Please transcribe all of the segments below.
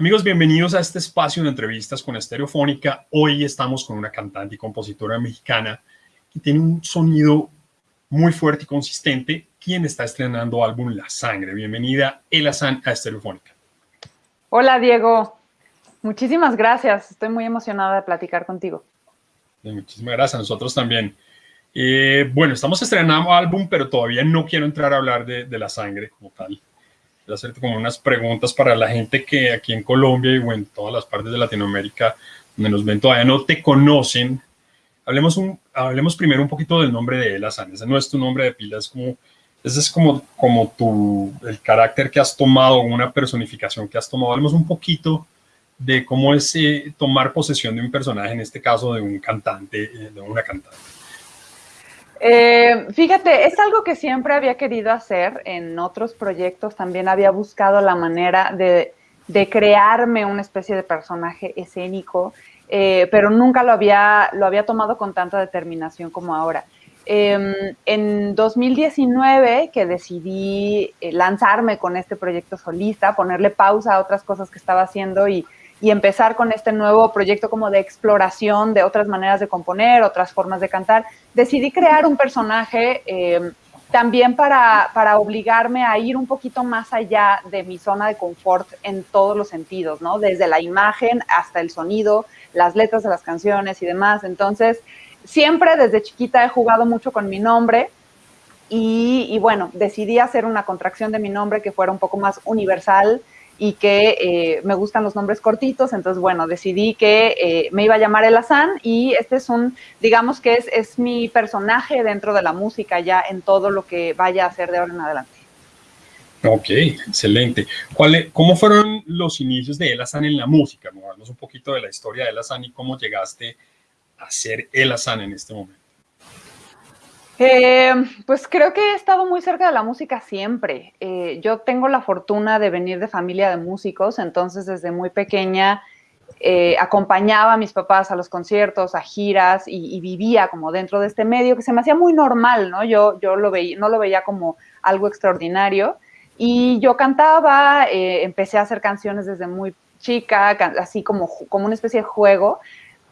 Amigos, bienvenidos a este espacio de entrevistas con Estereofónica. Hoy estamos con una cantante y compositora mexicana que tiene un sonido muy fuerte y consistente, quien está estrenando álbum La Sangre. Bienvenida, Elazán, a Estereofónica. Hola, Diego. Muchísimas gracias. Estoy muy emocionada de platicar contigo. muchísimas gracias. Nosotros también. Eh, bueno, estamos estrenando álbum, pero todavía no quiero entrar a hablar de, de La Sangre como tal hacerte como unas preguntas para la gente que aquí en Colombia y en todas las partes de Latinoamérica donde nos ven todavía no te conocen. Hablemos, hablemos primero un poquito del nombre de Elazan. Ese no es tu nombre de pila, es como, ese es como, como tu, el carácter que has tomado, una personificación que has tomado. Hablemos un poquito de cómo es eh, tomar posesión de un personaje, en este caso de un cantante, eh, de una cantante. Eh, fíjate, es algo que siempre había querido hacer en otros proyectos. También había buscado la manera de, crearme una especie de personaje escénico, eh, pero nunca lo había, lo había tomado con tanta determinación como ahora. Em, en 2019, que decidí eh, lanzarme con este proyecto solista, ponerle pausa a otras cosas que estaba haciendo y y empezar con este nuevo proyecto como de exploración de otras maneras de componer, otras formas de cantar, decidí crear un personaje eh, también para, para, obligarme a ir un poquito más allá de mi zona de confort en todos los sentidos, ¿no? Desde la imagen hasta el sonido, las letras de las canciones y demás. Entonces, siempre desde chiquita he jugado mucho con mi nombre. Y, y bueno, decidí hacer una contracción de mi nombre que fuera un poco más universal, y que eh, me gustan los nombres cortitos, entonces bueno, decidí que eh, me iba a llamar Elazán y este es un, digamos que es, es mi personaje dentro de la música ya en todo lo que vaya a hacer de ahora en adelante. Ok, excelente. ¿Cuál, ¿Cómo fueron los inicios de Elazán en la música? Hablamos un poquito de la historia de Elazán y cómo llegaste a ser Elazán en este momento. Eh, pues creo que he estado muy cerca de la música siempre. Eh, yo tengo la fortuna de venir de familia de músicos, entonces desde muy pequeña eh, acompañaba a mis papás a los conciertos, a giras y, vivía como dentro de este medio que se me hacía muy normal, ¿no? Yo, yo lo veía, no lo veía como algo extraordinario y yo cantaba, empecé a hacer canciones desde muy chica, así como, como una especie de juego,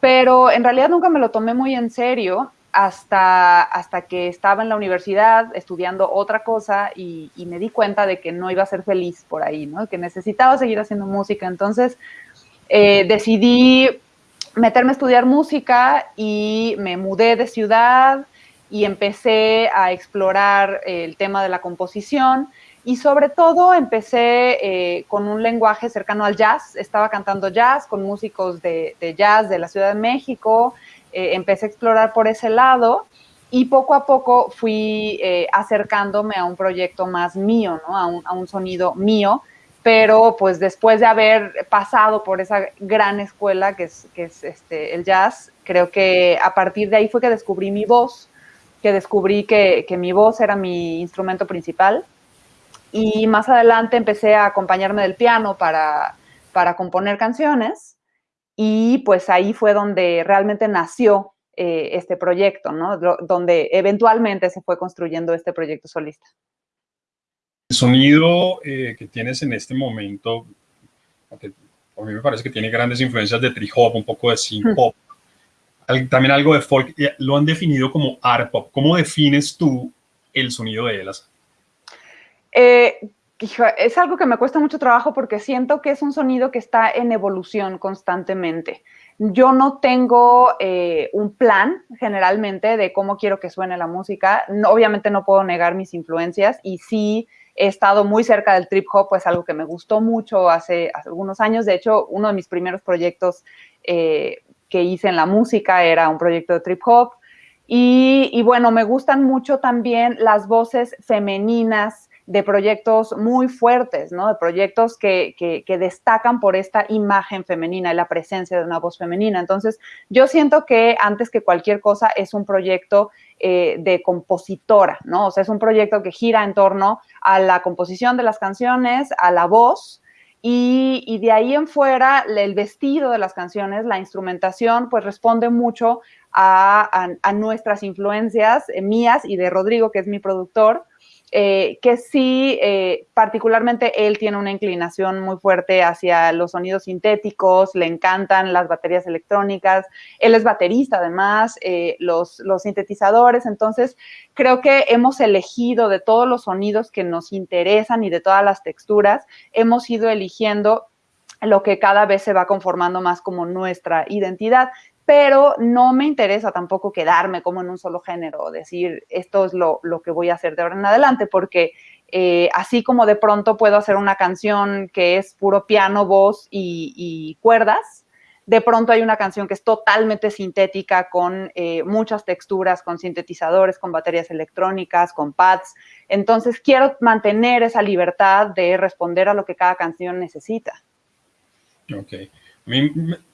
pero en realidad nunca me lo tomé muy en serio hasta, hasta que estaba en la universidad estudiando otra cosa y, me di cuenta de que no iba a ser feliz por ahí, ¿no? que necesitaba seguir haciendo música. Entonces eh, decidí meterme a estudiar música y me mudé de ciudad y empecé a explorar el tema de la composición y sobre todo empecé eh, con un lenguaje cercano al jazz. Estaba cantando jazz con músicos de, de jazz de la Ciudad de México eh, empecé a explorar por ese lado y poco a poco fui eh, acercándome a un proyecto más mío, ¿no? a, un, sonido mío, pero pues después de haber pasado por esa gran escuela que es, que es este, el jazz, creo que a partir de ahí fue que descubrí mi voz, que descubrí que, que mi voz era mi instrumento principal y más adelante empecé a acompañarme del piano para, para componer canciones y pues ahí fue donde realmente nació eh, este proyecto, ¿no? Donde eventualmente se fue construyendo este proyecto solista. El sonido eh, que tienes en este momento, a mí me parece que tiene grandes influencias de trip hop, un poco de synth pop, también algo de folk, lo han definido como art pop. ¿Cómo defines tú el sonido de Elas? Eh, es algo que me cuesta mucho trabajo porque siento que es un sonido que está en evolución constantemente. Yo no tengo eh, un plan generalmente de cómo quiero que suene la música. obviamente no puedo negar mis influencias y sí he estado muy cerca del trip hop, pues algo que me gustó mucho hace, algunos años. De hecho, uno de mis primeros proyectos eh, que hice en la música era un proyecto de trip hop. y bueno, me gustan mucho también las voces femeninas de proyectos muy fuertes, ¿no? De proyectos que, que, destacan por esta imagen femenina y la presencia de una voz femenina. Entonces, yo siento que antes que cualquier cosa es un proyecto eh, de compositora, ¿no? O sea, es un proyecto que gira en torno a la composición de las canciones, a la voz, y, de ahí en fuera, el vestido de las canciones, la instrumentación, pues responde mucho a, nuestras influencias eh, mías y de Rodrigo, que es mi productor, eh, que sí, eh, particularmente él tiene una inclinación muy fuerte hacia los sonidos sintéticos, le encantan las baterías electrónicas, él es baterista además, eh, los, los sintetizadores, entonces creo que hemos elegido de todos los sonidos que nos interesan y de todas las texturas, hemos ido eligiendo lo que cada vez se va conformando más como nuestra identidad pero no me interesa tampoco quedarme como en un solo género, decir esto es lo, que voy a hacer de ahora en adelante, porque eh, así como de pronto puedo hacer una canción que es puro piano, voz y, cuerdas, de pronto hay una canción que es totalmente sintética con eh, muchas texturas, con sintetizadores, con baterías electrónicas, con pads. Entonces quiero mantener esa libertad de responder a lo que cada canción necesita. Ok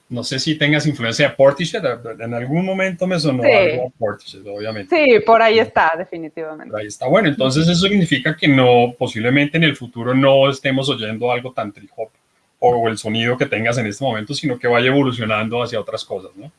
no sé si tengas influencia de Portishead, en algún momento me sonó algo Portishead, obviamente. Sí, por ahí está, definitivamente. ahí está, bueno, entonces eso significa que no, posiblemente en el futuro no estemos oyendo algo tan trip hop o el sonido que tengas en este momento, sino que vaya evolucionando hacia otras cosas, ¿no?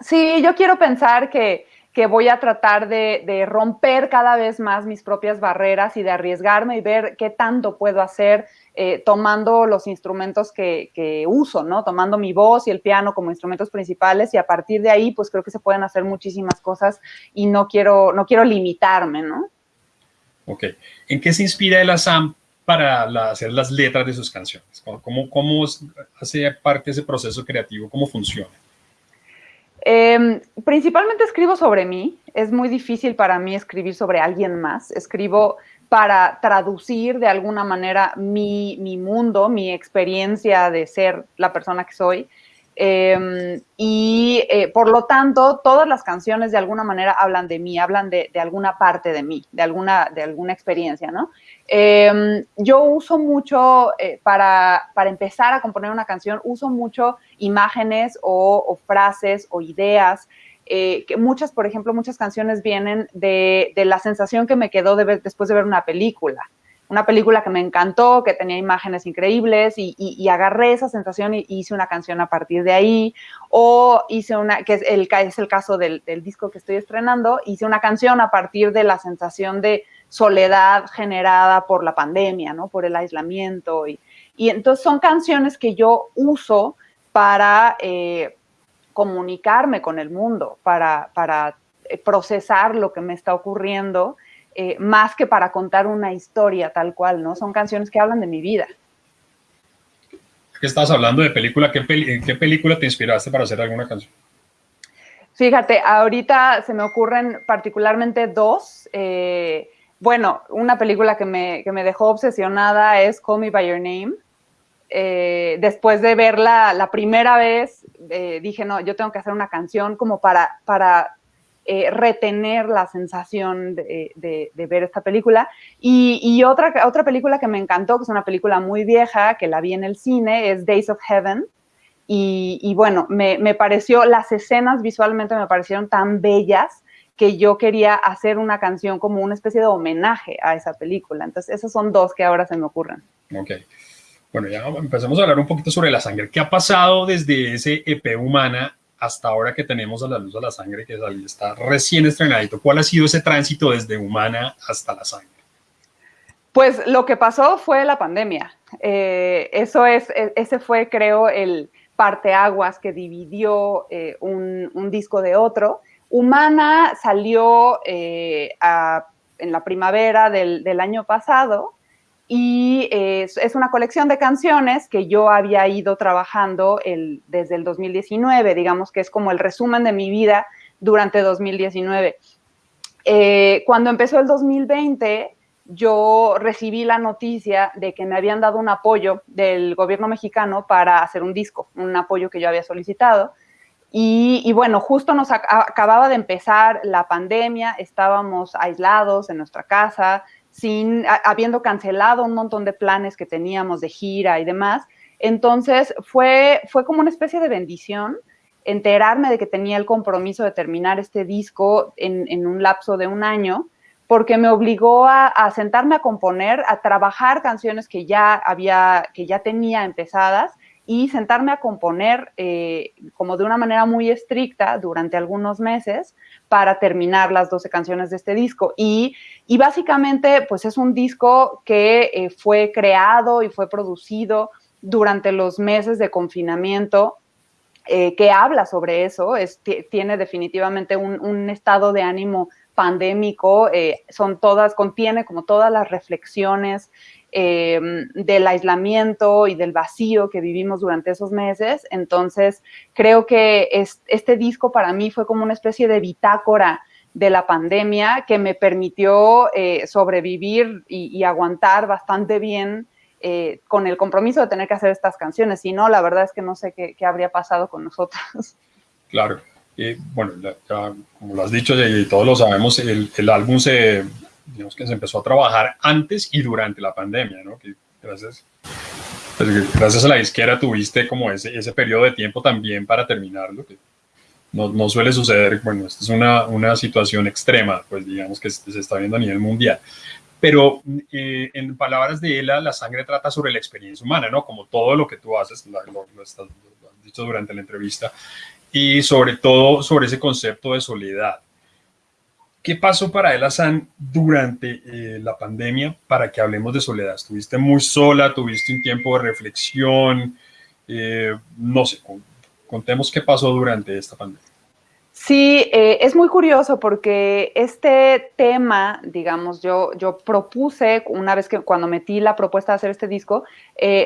Sí, yo quiero pensar que, que voy a tratar de, romper cada vez más mis propias barreras y de arriesgarme y ver qué tanto puedo hacer eh, tomando los instrumentos que, uso, ¿no? Tomando mi voz y el piano como instrumentos principales y a partir de ahí, pues creo que se pueden hacer muchísimas cosas y no quiero, no quiero limitarme, ¿no? Ok. ¿En qué se inspira el Assam para hacer las letras de sus canciones? ¿Cómo, cómo hace parte de ese proceso creativo? ¿Cómo funciona? Em, principalmente escribo sobre mí. Es muy difícil para mí escribir sobre alguien más. Escribo para traducir de alguna manera mi, mundo, mi experiencia de ser la persona que soy. Em, y eh, por lo tanto, todas las canciones de alguna manera hablan de mí, hablan de, alguna parte de mí, de alguna, de alguna experiencia, ¿no? Em, yo uso mucho, eh, para, para, empezar a componer una canción, uso mucho imágenes o frases o ideas eh, que muchas, por ejemplo, muchas canciones vienen de, la sensación que me quedó después de ver una película. Una película que me encantó, que tenía imágenes increíbles y, agarré esa sensación y hice una canción a partir de ahí. O hice una, que es el, es el caso del, disco que estoy estrenando, hice una canción a partir de la sensación de soledad generada por la pandemia, ¿no? Por el aislamiento. Y, entonces son canciones que yo uso para, eh, comunicarme con el mundo, para, para eh, procesar lo que me está ocurriendo, eh, más que para contar una historia tal cual, ¿no? Son canciones que hablan de mi vida. ¿Qué estás hablando de película? ¿Qué, ¿En qué película te inspiraste para hacer alguna canción? Fíjate, ahorita se me ocurren particularmente dos. Eh, bueno, una película que me, que me dejó obsesionada es Call Me By Your Name. Eh, después de verla la primera vez, eh, dije, no, yo tengo que hacer una canción como para, para eh, retener la sensación de, ver esta película. Y, otra, otra película que me encantó, que es una película muy vieja, que la vi en el cine, es Days of Heaven. Y, bueno, me, me, pareció, las escenas visualmente me parecieron tan bellas que yo quería hacer una canción como una especie de homenaje a esa película. Entonces, esos son dos que ahora se me ocurren. Ok. Bueno, ya empezamos a hablar un poquito sobre la sangre. ¿Qué ha pasado desde ese EP humana hasta ahora que tenemos a la luz a la sangre que está recién estrenadito? ¿Cuál ha sido ese tránsito desde humana hasta la sangre? Pues lo que pasó fue la pandemia. Eh, eso es, e, ese fue, creo, el parteaguas que dividió eh, un, disco de otro. Humana salió eh, en la primavera del, del año pasado y es, una colección de canciones que yo había ido trabajando desde el 2019, digamos que es como el resumen de mi vida durante 2019. Eh, cuando empezó el 2020, yo recibí la noticia de que me habían dado un apoyo del gobierno mexicano para hacer un disco, un apoyo que yo había solicitado. Y, bueno, justo nos acababa de empezar la pandemia, estábamos aislados en nuestra casa, sin, habiendo cancelado un montón de planes que teníamos de gira y demás. Entonces fue, fue como una especie de bendición enterarme de que tenía el compromiso de terminar este disco en, un lapso de un año, porque me obligó a, sentarme a componer, a trabajar canciones que ya había, que ya tenía empezadas y sentarme a componer eh, como de una manera muy estricta durante algunos meses para terminar las 12 canciones de este disco. Y, básicamente, pues es un disco que eh, fue creado y fue producido durante los meses de confinamiento eh, que habla sobre eso, es, tiene definitivamente un, estado de ánimo pandémico, son todas, contiene como todas las reflexiones Em, del aislamiento y del vacío que vivimos durante esos meses. Entonces, creo que este disco para mí fue como una especie de bitácora de la pandemia que me permitió eh, sobrevivir y, aguantar bastante bien eh, con el compromiso de tener que hacer estas canciones. Si no, la verdad es que no sé qué, habría pasado con nosotros. Claro. bueno, como lo has dicho y todos lo sabemos, el álbum se digamos que se empezó a trabajar antes y durante la pandemia, ¿no? Que gracias, pues, gracias a la izquierda tuviste como ese, ese periodo de tiempo también para terminarlo, que no, no suele suceder, bueno, esta es una, una, situación extrema, pues digamos que se está viendo a nivel mundial. Pero eh, en palabras de Ela, la sangre trata sobre la experiencia humana, ¿no? Como todo lo que tú haces, lo, lo, lo has dicho durante la entrevista, y sobre todo sobre ese concepto de soledad ¿Qué pasó para El Hassan durante eh, la pandemia para que hablemos de soledad? ¿Estuviste muy sola? ¿Tuviste un tiempo de reflexión? Eh, no sé, contemos qué pasó durante esta pandemia. Sí, eh, es muy curioso porque este tema, digamos, yo, yo propuse una vez que cuando metí la propuesta de hacer este disco,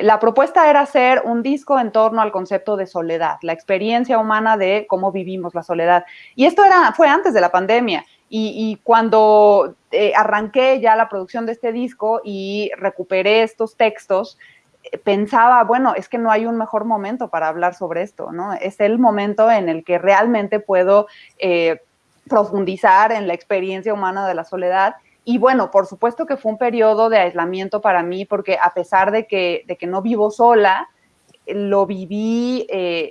la propuesta era hacer un disco en torno al concepto de soledad, la experiencia humana de cómo vivimos la soledad. Y esto era, fue antes de la pandemia. Y, cuando eh, arranqué ya la producción de este disco y recuperé estos textos, eh, pensaba, bueno, es que no hay un mejor momento para hablar sobre esto, ¿no? Es el momento en el que realmente puedo eh, profundizar en la experiencia humana de la soledad. Y bueno, por supuesto que fue un periodo de aislamiento para mí, porque a pesar de que, de que no vivo sola, lo viví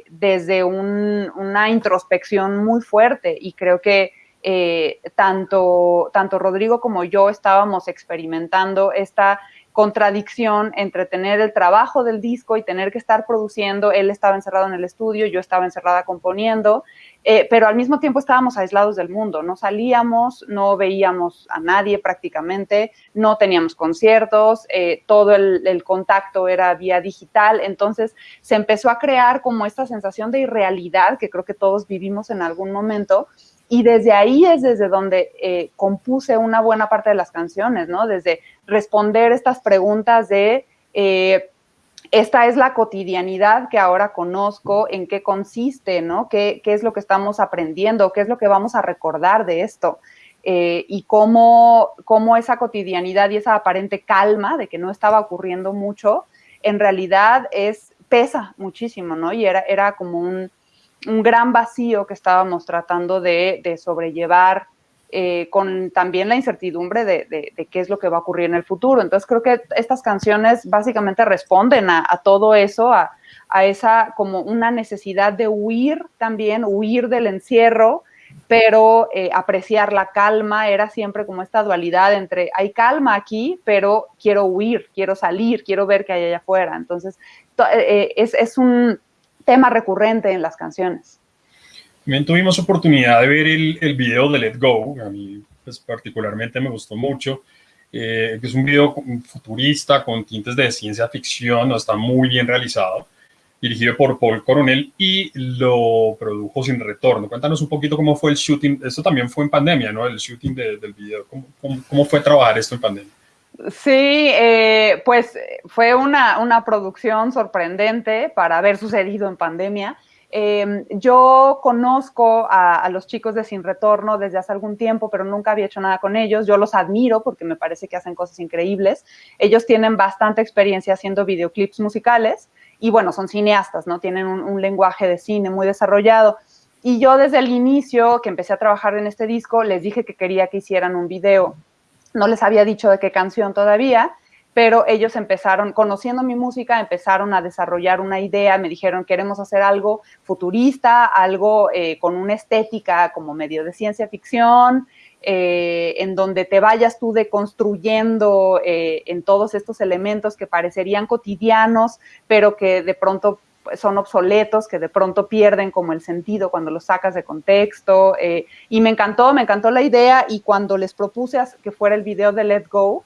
desde una introspección muy fuerte y creo que eh, tanto, tanto Rodrigo como yo estábamos experimentando esta contradicción entre tener el trabajo del disco y tener que estar produciendo. Él estaba encerrado en el estudio, yo estaba encerrada componiendo, eh, pero al mismo tiempo estábamos aislados del mundo. No salíamos, no veíamos a nadie prácticamente, no teníamos conciertos, eh, todo el, contacto era vía digital. Entonces se empezó a crear como esta sensación de irrealidad que creo que todos vivimos en algún momento y desde ahí es desde donde eh, compuse una buena parte de las canciones, ¿no? Desde responder estas preguntas de, esta es la cotidianidad que ahora conozco, en qué consiste, ¿no? ¿Qué, es lo que estamos aprendiendo? ¿Qué es lo que vamos a recordar de esto? Eh, y cómo, cómo, esa cotidianidad y esa aparente calma de que no estaba ocurriendo mucho, en realidad es, pesa muchísimo, ¿no? Y era, era como un, un gran vacío que estábamos tratando de, sobrellevar eh, con también la incertidumbre de, qué es lo que va a ocurrir en el futuro. Entonces creo que estas canciones básicamente responden a, todo eso, a, esa como una necesidad de huir también, huir del encierro, pero eh, apreciar la calma era siempre como esta dualidad entre hay calma aquí, pero quiero huir, quiero salir, quiero ver qué hay allá afuera. Entonces eh, es un tema recurrente en las canciones. También tuvimos oportunidad de ver el, el video de Let Go, a mí pues, particularmente me gustó mucho, eh, es un video futurista con tintes de ciencia ficción, ¿no? está muy bien realizado, dirigido por Paul Coronel y lo produjo sin retorno. Cuéntanos un poquito cómo fue el shooting, esto también fue en pandemia, ¿no? El shooting del video, ¿Cómo, cómo fue trabajar esto en pandemia? Sí, eh, pues fue una, una, producción sorprendente para haber sucedido en pandemia. Em, yo conozco a, los chicos de Sin Retorno desde hace algún tiempo, pero nunca había hecho nada con ellos. Yo los admiro porque me parece que hacen cosas increíbles. Ellos tienen bastante experiencia haciendo videoclips musicales y bueno, son cineastas, ¿no? Tienen un, un lenguaje de cine muy desarrollado. Y yo desde el inicio que empecé a trabajar en este disco, les dije que quería que hicieran un video no les había dicho de qué canción todavía, pero ellos empezaron, conociendo mi música, empezaron a desarrollar una idea, me dijeron, queremos hacer algo futurista, algo eh, con una estética como medio de ciencia ficción, eh, en donde te vayas tú deconstruyendo eh, en todos estos elementos que parecerían cotidianos, pero que de pronto pues, son obsoletos, que de pronto pierden como el sentido cuando los sacas de contexto. Eh, y me encantó, me encantó la idea y cuando les propuse que fuera el video de Let Go,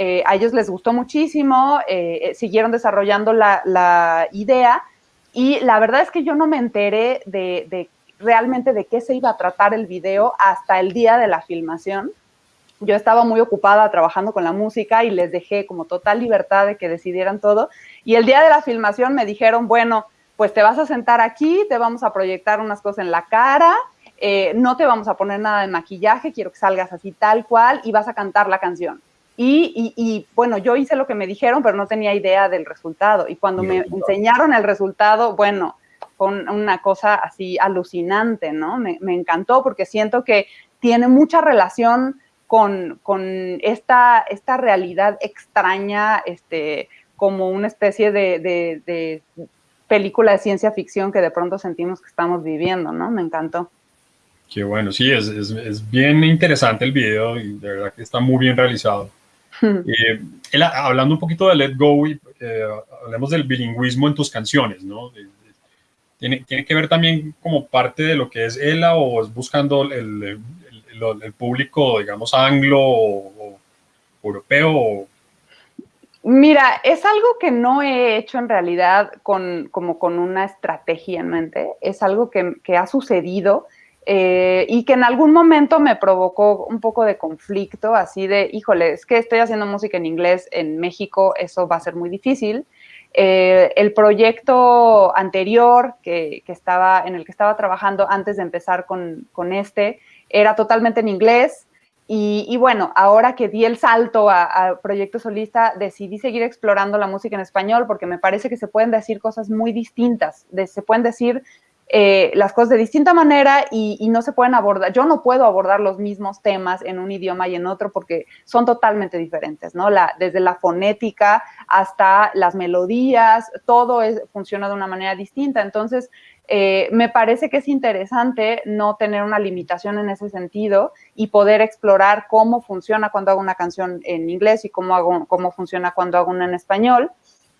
eh, a ellos les gustó muchísimo, eh, siguieron desarrollando la, idea y la verdad es que yo no me enteré de, realmente de qué se iba a tratar el video hasta el día de la filmación yo estaba muy ocupada trabajando con la música y les dejé como total libertad de que decidieran todo. Y el día de la filmación me dijeron, bueno, pues te vas a sentar aquí, te vamos a proyectar unas cosas en la cara, eh, no te vamos a poner nada de maquillaje, quiero que salgas así tal cual y vas a cantar la canción. Y, bueno, yo hice lo que me dijeron, pero no tenía idea del resultado. Y cuando me enseñaron el resultado, bueno, fue una cosa así alucinante, ¿no? Me, me encantó porque siento que tiene mucha relación con, esta, esta realidad extraña, este, como una especie de, película de ciencia ficción que de pronto sentimos que estamos viviendo, ¿no? Me encantó. Qué bueno, sí, es, bien interesante el video y de verdad que está muy bien realizado. Eh, hablando un poquito de Let Go, eh, hablemos del bilingüismo en tus canciones, ¿no? ¿Tiene, ¿Tiene, que ver también como parte de lo que es ELA o es buscando el, el público, digamos, anglo o, europeo? Mira, es algo que no he hecho en realidad con, como con una estrategia en mente, es algo que, ha sucedido eh, y que en algún momento me provocó un poco de conflicto, así de, híjole, es que estoy haciendo música en inglés en México, eso va a ser muy difícil. Eh, el proyecto anterior que, estaba, en el que estaba trabajando antes de empezar con, con este, era totalmente en inglés. Y, bueno, ahora que di el salto a, Proyecto Solista, decidí seguir explorando la música en español porque me parece que se pueden decir cosas muy distintas, se pueden decir eh, las cosas de distinta manera y, no se pueden abordar. Yo no puedo abordar los mismos temas en un idioma y en otro porque son totalmente diferentes, ¿no? La, desde la fonética hasta las melodías, todo es, funciona de una manera distinta. Entonces, eh, me parece que es interesante no tener una limitación en ese sentido y poder explorar cómo funciona cuando hago una canción en inglés y cómo, hago, cómo funciona cuando hago una en español.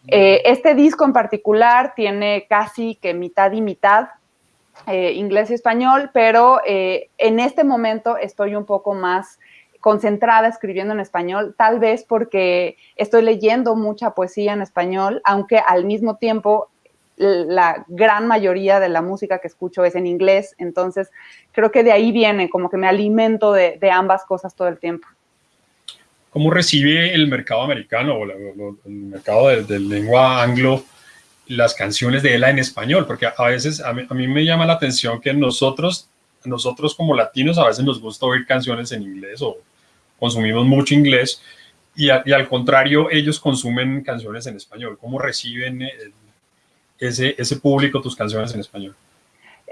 Eh, este disco en particular tiene casi que mitad y mitad eh, inglés y español, pero en este momento estoy un poco más concentrada escribiendo en español, tal vez porque estoy leyendo mucha poesía en español, aunque al mismo tiempo la gran mayoría de la música que escucho es en inglés, entonces creo que de ahí viene, como que me alimento de, ambas cosas todo el tiempo. ¿Cómo recibe el mercado americano o el mercado de, lengua anglo las canciones de ella en español? Porque a veces a mí, me llama la atención que nosotros, nosotros como latinos a veces nos gusta oír canciones en inglés o consumimos mucho inglés y, al contrario ellos consumen canciones en español. ¿Cómo reciben ese, ese público tus canciones en español?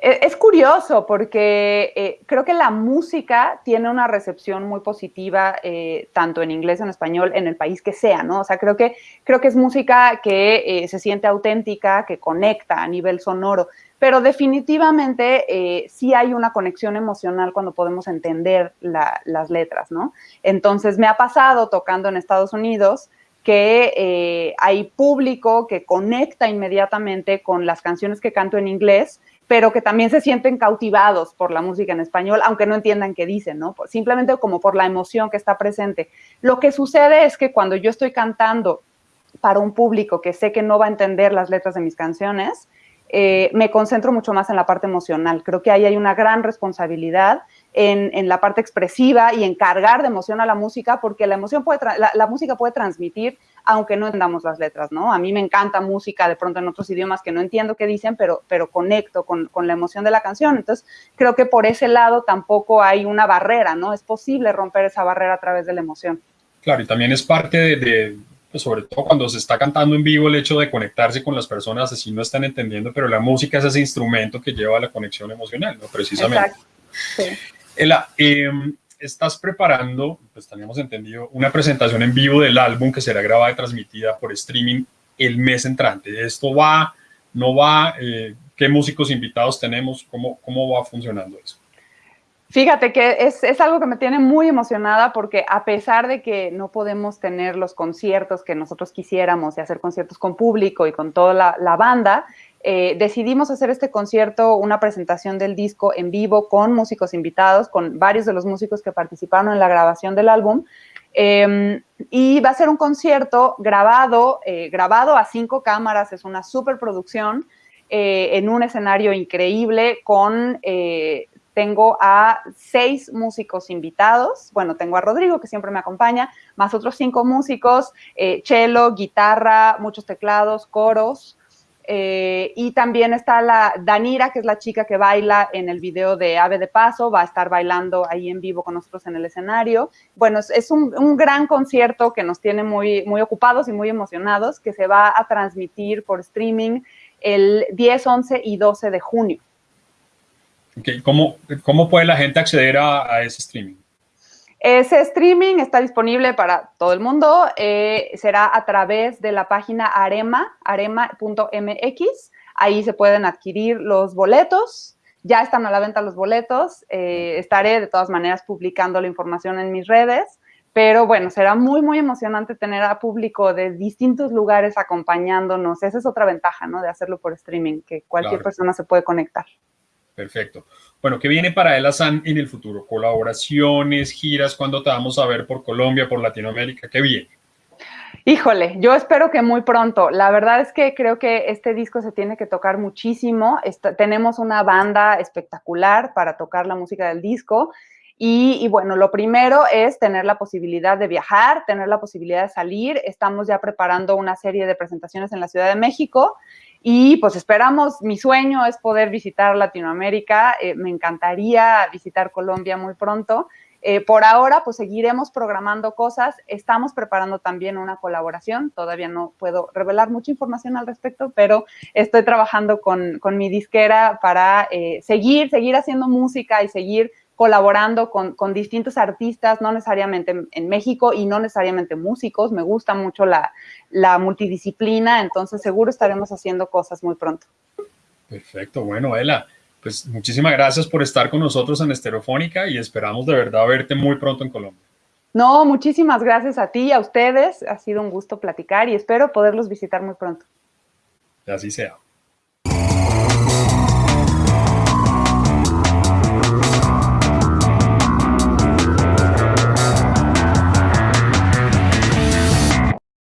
E, es curioso porque eh, creo que la música tiene una recepción muy positiva, eh, tanto en inglés, en español, en el país que sea, ¿no? O sea, creo que, creo que es música que eh, se siente auténtica, que conecta a nivel sonoro, pero definitivamente sí hay una conexión emocional cuando podemos entender las letras, ¿no? Entonces, me ha pasado tocando en Estados Unidos que eh, hay público que conecta inmediatamente con las canciones que canto en inglés, pero que también se sienten cautivados por la música en español, aunque no entiendan qué dicen, ¿no? Simplemente como por la emoción que está presente. Lo que sucede es que cuando yo estoy cantando para un público que sé que no va a entender las letras de mis canciones, eh, me concentro mucho más en la parte emocional. Creo que ahí hay una gran responsabilidad en, la parte expresiva y en cargar de emoción a la música, porque la emoción puede, la, música puede transmitir aunque no entendamos las letras, ¿no? A mí me encanta música de pronto en otros idiomas que no entiendo qué dicen, pero, pero conecto con, la emoción de la canción. Entonces, creo que por ese lado tampoco hay una barrera, ¿no? Es posible romper esa barrera a través de la emoción. Claro, y también es parte de, pues, sobre todo cuando se está cantando en vivo, el hecho de conectarse con las personas, así no están entendiendo, pero la música es ese instrumento que lleva a la conexión emocional, ¿no? Precisamente. Exacto. Sí. Ela, em, estás preparando, pues teníamos entendido, una presentación en vivo del álbum que será grabada y transmitida por streaming el mes entrante. ¿Esto va, no va? Eh, ¿Qué músicos invitados tenemos? ¿Cómo, cómo va funcionando eso? Fíjate que es, es, algo que me tiene muy emocionada porque a pesar de que no podemos tener los conciertos que nosotros quisiéramos y hacer conciertos con público y con toda la, la banda, eh, decidimos hacer este concierto, una presentación del disco en vivo con músicos invitados, con varios de los músicos que participaron en la grabación del álbum. Em, y va a ser un concierto grabado, eh, grabado a cinco cámaras, es una superproducción, eh, en un escenario increíble con tengo a seis músicos invitados. Bueno, tengo a Rodrigo, que siempre me acompaña, más otros cinco músicos, cello, guitarra, muchos teclados, coros. Eh, y también está la Danira, que es la chica que baila en el video de Ave de Paso, va a estar bailando ahí en vivo con nosotros en el escenario. Bueno, es, un, gran concierto que nos tiene muy, muy ocupados y muy emocionados, que se va a transmitir por streaming el 10, 11 y 12 de junio. ¿Cómo, ¿Cómo puede la gente acceder a, ese streaming? Ese streaming está disponible para todo el mundo. Eh, será a través de la página arema, arema.mx. Ahí se pueden adquirir los boletos. Ya están a la venta los boletos. Eh, estaré de todas maneras publicando la información en mis redes. Pero bueno, será muy, muy emocionante tener a público de distintos lugares acompañándonos. Esa es otra ventaja, ¿no? De hacerlo por streaming, que cualquier persona se puede conectar. Perfecto. Bueno, ¿qué viene para El Azán en el futuro? ¿Colaboraciones, giras? ¿Cuándo te vamos a ver por Colombia, por Latinoamérica? ¿Qué viene? Híjole, yo espero que muy pronto. La verdad es que creo que este disco se tiene que tocar muchísimo. tenemos una banda espectacular para tocar la música del disco. Y, y, bueno, lo primero es tener la posibilidad de viajar, tener la posibilidad de salir. Estamos ya preparando una serie de presentaciones en la Ciudad de México y pues esperamos, mi sueño es poder visitar Latinoamérica, eh, me encantaría visitar Colombia muy pronto. Eh, por ahora, pues seguiremos programando cosas. Estamos preparando también una colaboración. Todavía no puedo revelar mucha información al respecto, pero estoy trabajando con, con mi disquera para eh, seguir, seguir haciendo música y seguir colaborando con, distintos artistas, no necesariamente en, México y no necesariamente músicos. Me gusta mucho la, multidisciplina, entonces seguro estaremos haciendo cosas muy pronto. Perfecto, bueno, Ela, pues muchísimas gracias por estar con nosotros en Estereofónica y esperamos de verdad verte muy pronto en Colombia. No, muchísimas gracias a ti y a ustedes. Ha sido un gusto platicar y espero poderlos visitar muy pronto. Así sea.